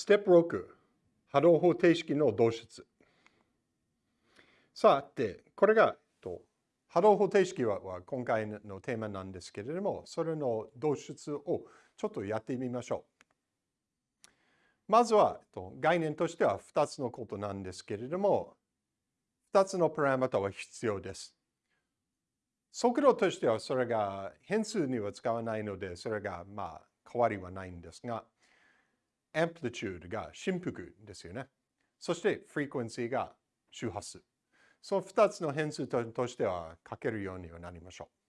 ステップ6、波動方程式の導出。さて、これが波動方程式は今回のテーマなんですけれども、それの導出をちょっとやってみましょう。まずは概念としては2つのことなんですけれども、2つのパラメータは必要です。速度としてはそれが変数には使わないので、それがまあ変わりはないんですが、アンプリチュードが振幅ですよね。そしてフリクエンシーが周波数。その2つの変数としては書けるようにはなりましょう。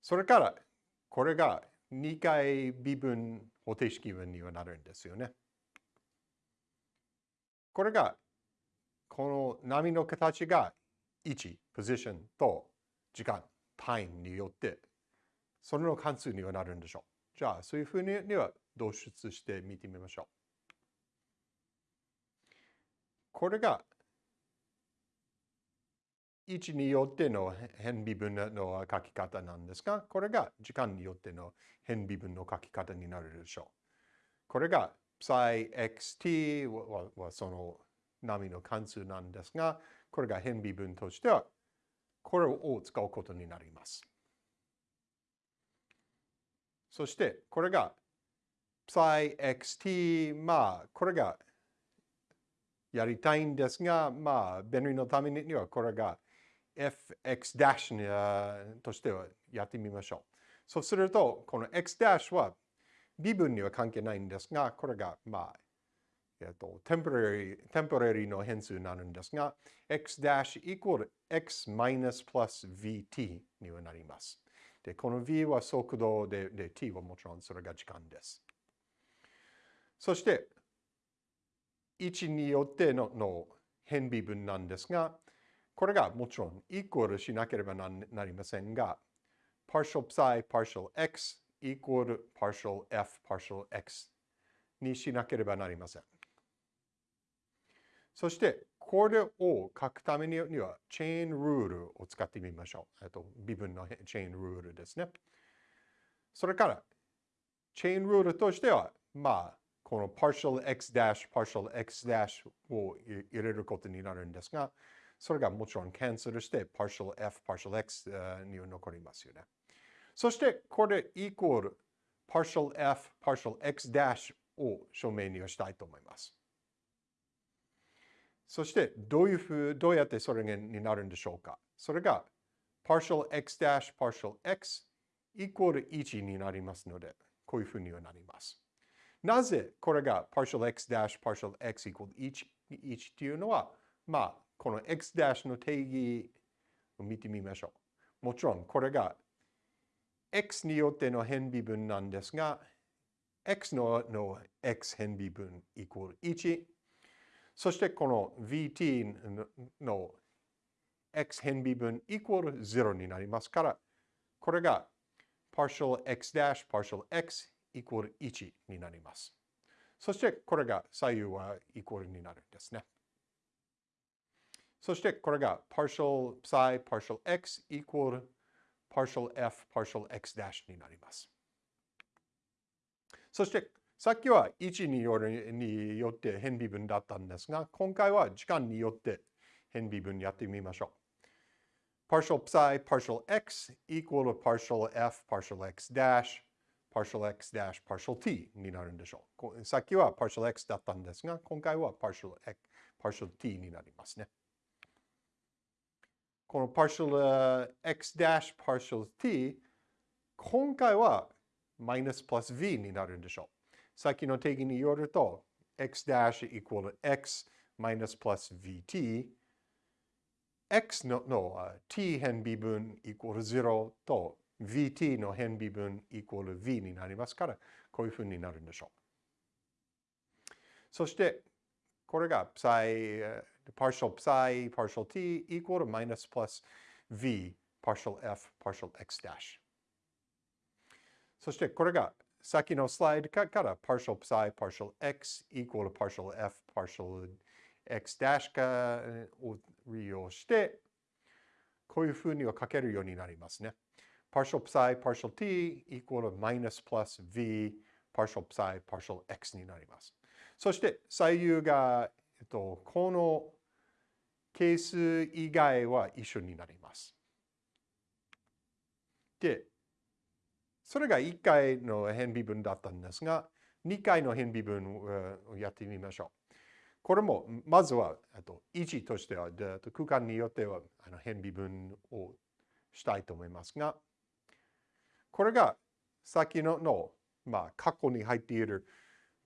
それから、これが2回微分方程式分にはなるんですよね。これが、この波の形が位置、ポジションと時間、タイムによって、それの関数にはなるんでしょう。じゃあ、そういうふうには導出してみてみましょう。これが位置によっての変微分の書き方なんですが、これが時間によっての変微分の書き方になるでしょう。これが ψxt はその波の関数なんですが、これが変微分としては、これを使うことになります。そして、これが ψxt、まあ、これがやりたいんですが、まあ、便利のためにはこれが fx' としてはやってみましょう。そうすると、この x' は微分には関係ないんですが、これが、まあ、えっと、テンポラリ、テンポラリの変数になるんですが、x' イコール x マイナスプラス vt にはなります。で、この v は速度で、で t はもちろんそれが時間です。そして、位置によってのの変微分なんですが、これがもちろんイコールしなければなりませんが、partial psi partial x イコール partial f partial x にしなければなりません。そして、これを書くためには、チェーンルールを使ってみましょう。えっと微分のチェーンルールですね。それから、チェーンルールとしては、まあ、この partial x dash partial x dash を入れることになるんですが、それがもちろんキャンセルして partial f partial x に残りますよね。そしてこれイコール partial f partial x dash を証明にしたいと思います。そしてどういうふう、どうやってそれになるんでしょうかそれが partial x dash partial x イコール1になりますので、こういうふうにはなります。なぜこれが partial x dash partial x イコール 1, 1っていうのは、まあ、この x ダッシュの定義を見てみましょう。もちろん、これが x によっての変微分なんですが、x のの x 変微分イコール1。そしてこの vt の x 変微分イコール0になりますから、これが partial x ダッシュ partial x イコール1になります。そしてこれが左右はイコールになるんですね。そしてこれが partial psi partial x イコール partial f partial x ダッシュになります。そしてさっきは位置によるによって変微分だったんですが、今回は時間によって変微分やってみましょう。partial psi partial x イコール partial f partial x ダッシュ partial x dash partial t になるんでしょう。さっきは partial x だったんですが、今回は partial, x, partial t になりますね。この partial x dash partial t、今回はマイナスプラス v になるんでしょう。さっきの定義によると、x dash equal x マイナスプラス vt x のの t 変微分 equal 0と vt の変微分イコール v になりますから、こういうふうになるんでしょう。そして、これが psi, partial psi, partial t イコール minus plus v, partial f, partial x dash。そして、これが先のスライドから partial psi, partial x イコール partial f, partial x dash を利用して、こういうふうには書けるようになりますね。partial psi partial t equal to minus plus v partial psi partial x になります。そして左右が、えっと、この係数以外は一緒になります。で、それが1回の変微分だったんですが、2回の変微分をやってみましょう。これも、まずは、位置としては、空間によっては変微分をしたいと思いますが、これが先のの、まあ、過去に入っている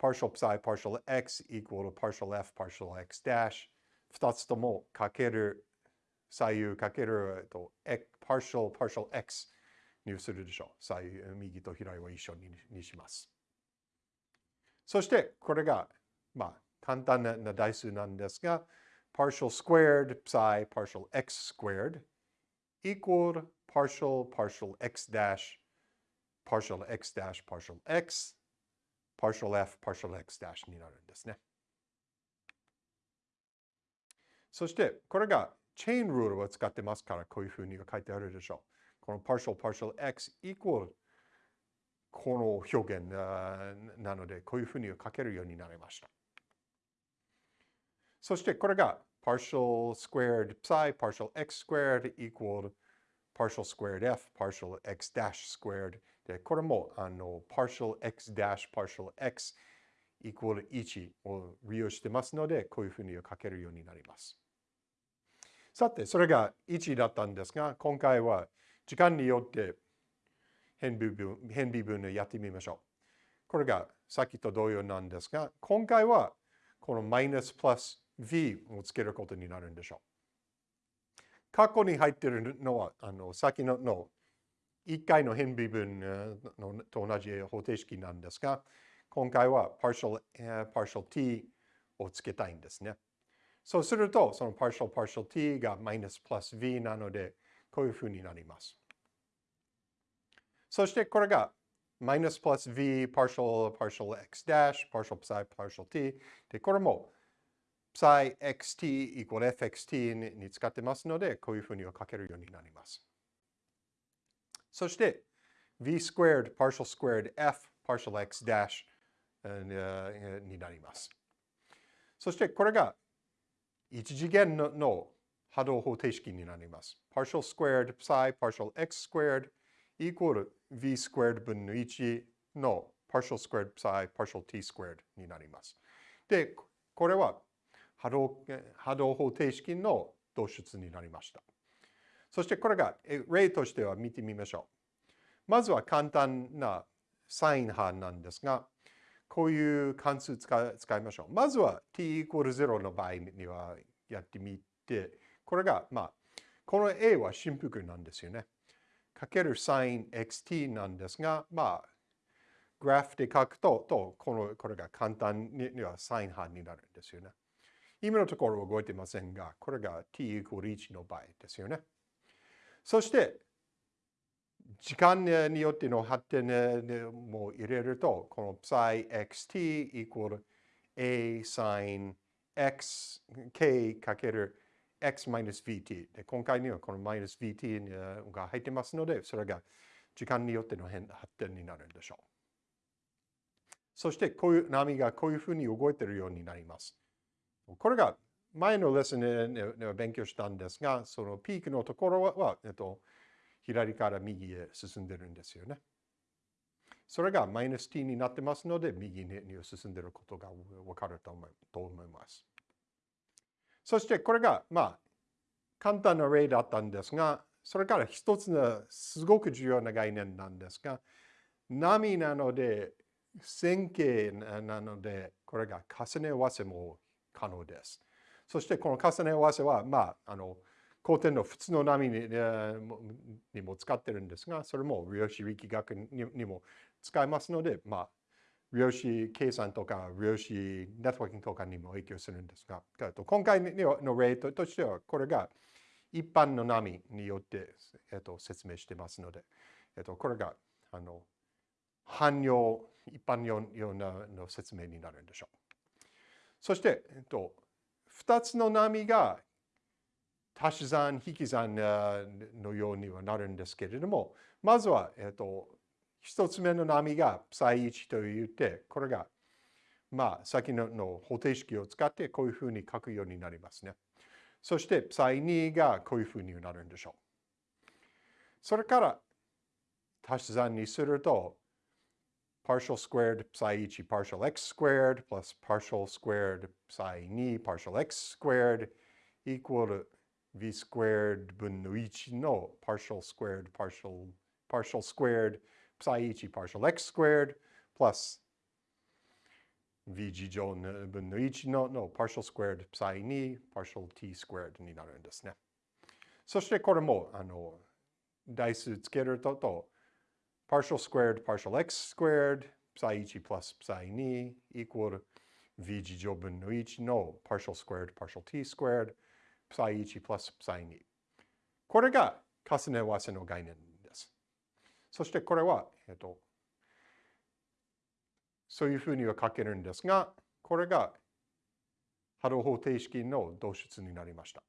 partial psi partial x equal to partial f partial x dash 二つともかける左右かける、えっと、partial partial x にするでしょう。左右、と左は一緒ににします。そして、これが、まあ、簡単な代数なんですが、partial squared psi partial x squared equal partial partial x dash partial x dash partial x partial f partial x dash になるんですね。そして、これがチェーンルールを使ってますから、こういうふうに書いてあるでしょう。この partial partial x equal この表現なので、こういうふうに書けるようになりました。そしてこれが partial squared psi partial x squared equal partial squared f partial x dash squared で、これもあの partial x dash partial x equal 1を利用してますので、こういうふうに書けるようになります。さて、それが1だったんですが、今回は時間によって変微分変微分をやってみましょう。これがさっきと同様なんですが、今回はこのマイナスプラス v をつけることになるんでしょう。過去に入っているのは、あの先のの1回の変微分のと同じ方程式なんですが、今回は partial, partial t をつけたいんですね。そうすると、その partial partial t がマイナスプラス v なので、こういうふうになります。そしてこれがマイナスプラス V、パーシャル、パーシャル X ダッシュ、パーシャル Psi、パーシャル T。で、これも Psi XT イコール FXT に使ってますので、こういうふうには書けるようになります。そして V スクエード、パーシャルスクエード、F、パーシャル X ダッシュになります。そしてこれが一次元の,の波動方程式になります。パーシャルスクエード、Psi、パーシャル X スクエード、イコール v squared 分の1の partial squared psi partial t squared になります。で、これは波動波動方程式の導出になりました。そしてこれが例としては見てみましょう。まずは簡単なサイン波なんですが、こういう関数使使いましょう。まずは t イコール0の場合にはやってみて、これが、まあ、この a は振幅なんですよね。かけるサイン xt なんですが、まあ、グラフで書くと、とこのこれが簡単にはサイン波になるんですよね。今のところ動いてませんが、これが t イコール1の場合ですよね。そして、時間によっての発展も入れると、この psi xt イコール a sin x k かける x-vt で今回にはこのマイナス -vt が入ってますのでそれが時間によっての変発展になるんでしょう。そしてこういう波がこういうふうに動いているようになります。これが前のレッスンで勉強したんですが、そのピークのところは、えっと、左から右へ進んでるんですよね。それがマイナス t になってますので、右に進んでることがわかると思います。そしてこれが、まあ、簡単な例だったんですが、それから一つのすごく重要な概念なんですが、波なので、線形なので、これが重ね合わせも可能です。そしてこの重ね合わせは、まあ、あの、古典の普通の波ににも使ってるんですが、それも量子力学にも使えますので、まあ、量子計算とか量子ネットワーキングとかにも影響するんですが、今回の例としては、これが一般の波によって、えっと、説明してますので、えっと、これがあの汎用、一般用の説明になるんでしょう。そして、えっと、2つの波が足し算、引き算のようにはなるんですけれども、まずは、えっと、一つ目の波が ψ1 と言って、これが、まあ、先のの方程式を使ってこういうふうに書くようになりますね。そして ψ2 がこういうふうになるんでしょう。それから足し算にすると、partial squared psi1 partial x squared plus partial squared psi2 partial x squared equal v squared 分の1の partial squared partial partial squared psi1 partial x squared plus v 次乗分の1のの partial squared psi2 partial t squared になるんですね。そしてこれもあの代数つけるとと partial squared partial x squared psi1 plus psi2 equal v 次乗分の1の partial squared partial t squared psi1 plus psi2 これが重ね合わせの概念です。そしてこれは、えっと、そういうふうには書けるんですが、これが波動方程式の導出になりました。